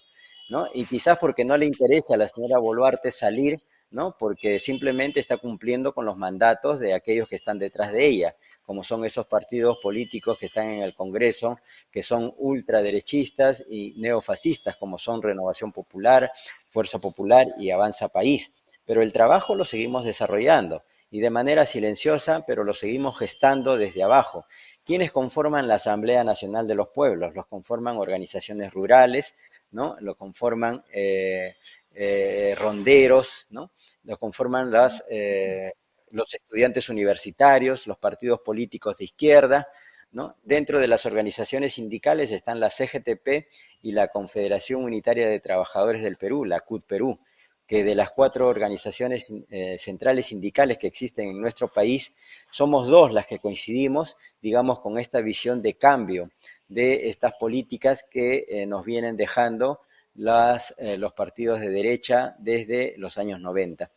¿No? Y quizás porque no le interesa a la señora Boluarte salir, ¿no? Porque simplemente está cumpliendo con los mandatos de aquellos que están detrás de ella, como son esos partidos políticos que están en el Congreso, que son ultraderechistas y neofascistas, como son Renovación Popular, Fuerza Popular y Avanza País. Pero el trabajo lo seguimos desarrollando y de manera silenciosa, pero lo seguimos gestando desde abajo. ¿Quiénes conforman la Asamblea Nacional de los Pueblos? Los conforman organizaciones rurales, ¿no? Lo conforman eh, eh, ronderos, ¿no? Lo conforman eh, los estudiantes universitarios, los partidos políticos de izquierda, ¿no? Dentro de las organizaciones sindicales están la CGTP y la Confederación Unitaria de Trabajadores del Perú, la CUT Perú que de las cuatro organizaciones centrales sindicales que existen en nuestro país, somos dos las que coincidimos, digamos, con esta visión de cambio de estas políticas que eh, nos vienen dejando eh, los partidos de derecha desde los años 90.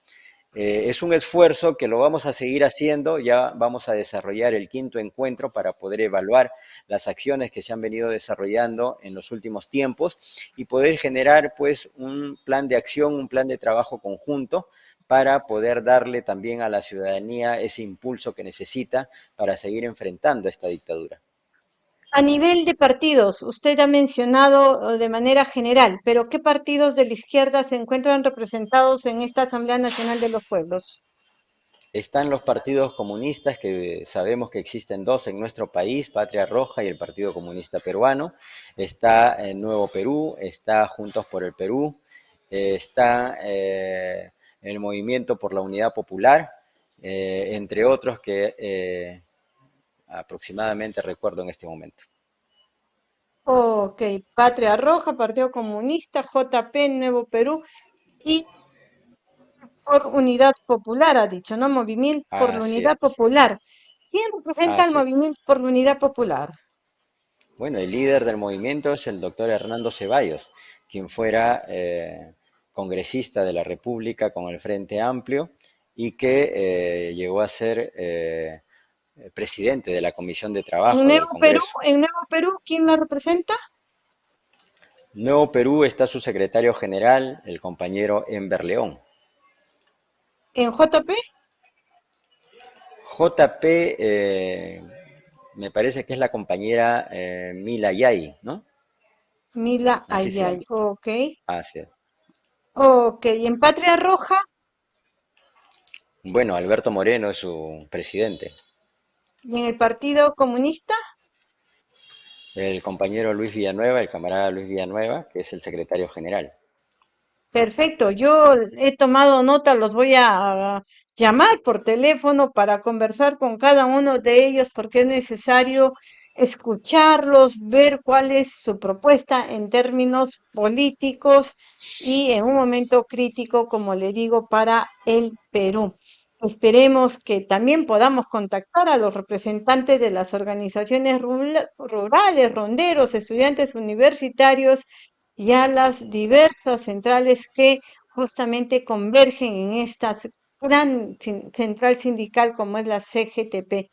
Eh, es un esfuerzo que lo vamos a seguir haciendo, ya vamos a desarrollar el quinto encuentro para poder evaluar las acciones que se han venido desarrollando en los últimos tiempos y poder generar pues un plan de acción, un plan de trabajo conjunto para poder darle también a la ciudadanía ese impulso que necesita para seguir enfrentando esta dictadura. A nivel de partidos, usted ha mencionado eh, de manera general, pero ¿qué partidos de la izquierda se encuentran representados en esta Asamblea Nacional de los Pueblos? Están los partidos comunistas, que sabemos que existen dos en nuestro país, Patria Roja y el Partido Comunista Peruano. Está el Nuevo Perú, está Juntos por el Perú, eh, está eh, el Movimiento por la Unidad Popular, entre otros que aproximadamente recuerdo en este momento. Ok, Patria Roja, Partido Comunista, JP, Nuevo Perú y por Unidad Popular, ha dicho, ¿no? Movimiento por la Unidad Popular. ¿Quién representa el Movimiento por la Unidad Popular? Bueno, el líder del movimiento es el doctor Hernando Ceballos, quien fuera eh, congresista de la República con el Frente Amplio y que eh, llegó a ser eh, presidente de la Comisión de Trabajo. ¿En Nuevo, Perú, ¿En Nuevo Perú quién la representa? Nuevo Perú está su secretario general, el compañero Enver León. ¿En JP? JP eh, me parece que es la compañera eh, Mila Yay, ¿no? Mila Ayay, ok. Así es. Ok, ¿y en Patria Roja? Bueno, Alberto Moreno es su presidente. ¿Y en el Partido Comunista? El compañero Luis Villanueva, el camarada Luis Villanueva, que es el secretario general. Perfecto, yo he tomado nota, los voy a llamar por teléfono para conversar con cada uno de ellos porque es necesario escucharlos, ver cuál es su propuesta en términos políticos y en un momento crítico, como le digo, para el Perú. Esperemos que también podamos contactar a los representantes de las organizaciones rurales, ronderos, estudiantes universitarios y a las diversas centrales que justamente convergen en esta gran central sindical como es la CGTP.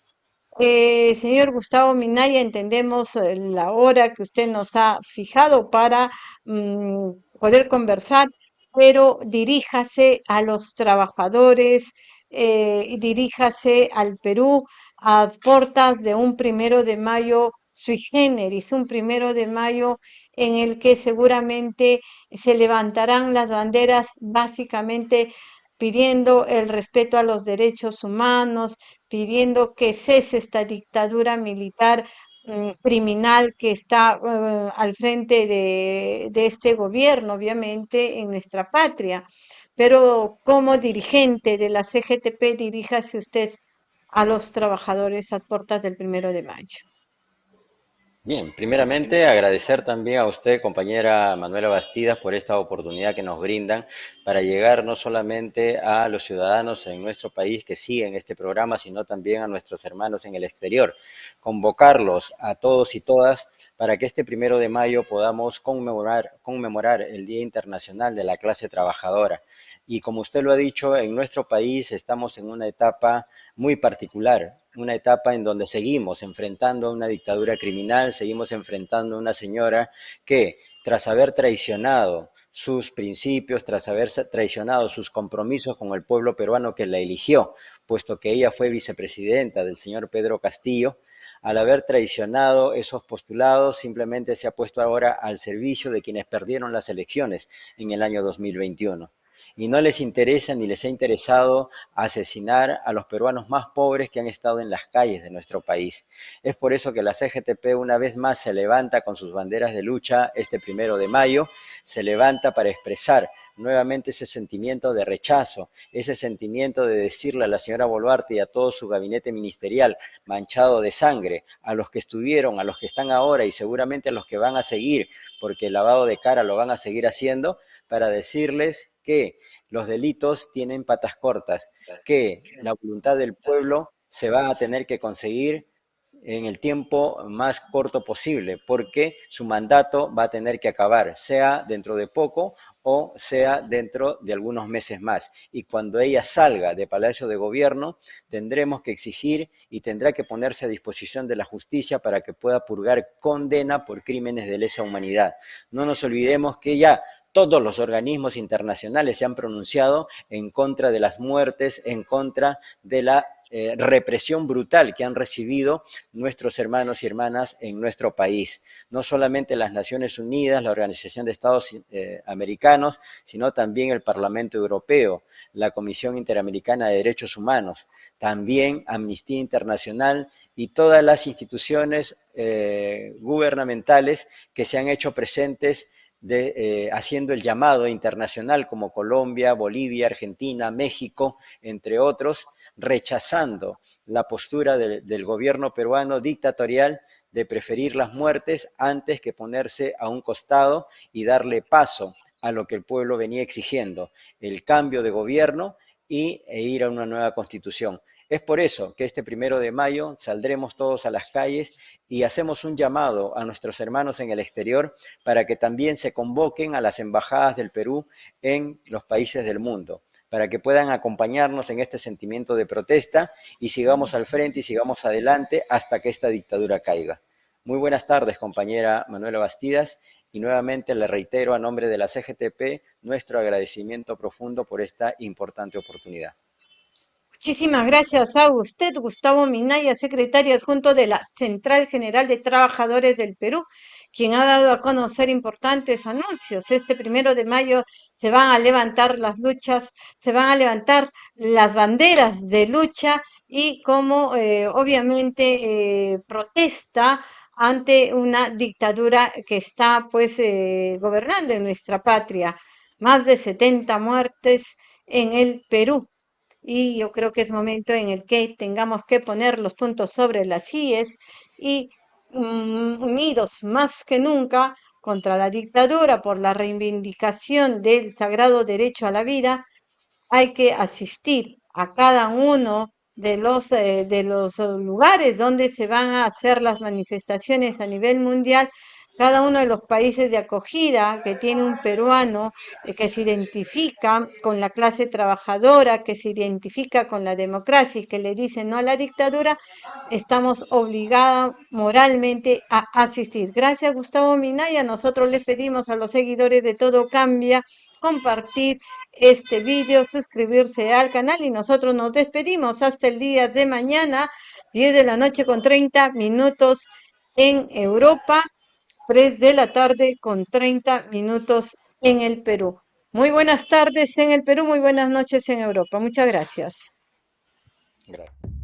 Eh, señor Gustavo Minaya, entendemos eh, la hora que usted nos ha fijado para mm, poder conversar, pero diríjase a los trabajadores, eh, diríjase al Perú a puertas de un primero de mayo sui generis, un primero de mayo en el que seguramente se levantarán las banderas básicamente pidiendo el respeto a los derechos humanos, pidiendo que cese esta dictadura militar mm, criminal que está eh, al frente de, de este gobierno, obviamente, en nuestra patria pero como dirigente de la CGTP, diríjase usted a los trabajadores a puertas del primero de mayo. Bien, primeramente agradecer también a usted, compañera Manuela Bastidas, por esta oportunidad que nos brindan para llegar no solamente a los ciudadanos en nuestro país que siguen este programa, sino también a nuestros hermanos en el exterior. Convocarlos a todos y todas para que este primero de mayo podamos conmemorar, conmemorar el Día Internacional de la Clase Trabajadora. Y como usted lo ha dicho, en nuestro país estamos en una etapa muy particular, una etapa en donde seguimos enfrentando a una dictadura criminal, seguimos enfrentando a una señora que, tras haber traicionado sus principios, tras haber traicionado sus compromisos con el pueblo peruano que la eligió, puesto que ella fue vicepresidenta del señor Pedro Castillo, al haber traicionado esos postulados, simplemente se ha puesto ahora al servicio de quienes perdieron las elecciones en el año 2021 y no les interesa ni les ha interesado asesinar a los peruanos más pobres que han estado en las calles de nuestro país. Es por eso que la CGTP una vez más se levanta con sus banderas de lucha este primero de mayo, se levanta para expresar nuevamente ese sentimiento de rechazo, ese sentimiento de decirle a la señora Boluarte y a todo su gabinete ministerial manchado de sangre, a los que estuvieron, a los que están ahora y seguramente a los que van a seguir, porque el lavado de cara lo van a seguir haciendo, para decirles que los delitos tienen patas cortas, que la voluntad del pueblo se va a tener que conseguir en el tiempo más corto posible, porque su mandato va a tener que acabar, sea dentro de poco o sea dentro de algunos meses más. Y cuando ella salga de Palacio de Gobierno, tendremos que exigir y tendrá que ponerse a disposición de la justicia para que pueda purgar condena por crímenes de lesa humanidad. No nos olvidemos que ya todos los organismos internacionales se han pronunciado en contra de las muertes, en contra de la eh, represión brutal que han recibido nuestros hermanos y hermanas en nuestro país. No solamente las Naciones Unidas, la Organización de Estados eh, Americanos, sino también el Parlamento Europeo, la Comisión Interamericana de Derechos Humanos, también Amnistía Internacional y todas las instituciones eh, gubernamentales que se han hecho presentes de, eh, haciendo el llamado internacional como Colombia, Bolivia, Argentina, México, entre otros, rechazando la postura del gobierno peruano dictatorial de preferir las muertes antes que ponerse a un costado y darle paso a lo que el pueblo venía exigiendo, el cambio de gobierno y, e ir a una nueva constitución. Es por eso que este primero de mayo saldremos todos a las calles y hacemos un llamado a nuestros hermanos en el exterior para que también se convoquen a las embajadas del Perú en los países del mundo para que puedan acompañarnos en este sentimiento de protesta y sigamos al frente y sigamos adelante hasta que esta dictadura caiga. Muy buenas tardes, compañera Manuela Bastidas, y nuevamente le reitero a nombre de la CGTP nuestro agradecimiento profundo por esta importante oportunidad. Muchísimas gracias a usted, Gustavo Minaya, secretario adjunto de la Central General de Trabajadores del Perú, quien ha dado a conocer importantes anuncios. Este primero de mayo se van a levantar las luchas, se van a levantar las banderas de lucha y como eh, obviamente eh, protesta ante una dictadura que está pues eh, gobernando en nuestra patria. Más de 70 muertes en el Perú y yo creo que es momento en el que tengamos que poner los puntos sobre las IES y mm, unidos más que nunca contra la dictadura por la reivindicación del sagrado derecho a la vida, hay que asistir a cada uno de los, eh, de los lugares donde se van a hacer las manifestaciones a nivel mundial cada uno de los países de acogida que tiene un peruano eh, que se identifica con la clase trabajadora, que se identifica con la democracia y que le dice no a la dictadura, estamos obligados moralmente a asistir. Gracias, Gustavo Minaya. Nosotros les pedimos a los seguidores de Todo Cambia compartir este vídeo, suscribirse al canal y nosotros nos despedimos hasta el día de mañana, 10 de la noche con 30 minutos en Europa. 3 de la tarde con 30 minutos en el Perú. Muy buenas tardes en el Perú, muy buenas noches en Europa. Muchas gracias. Gracias.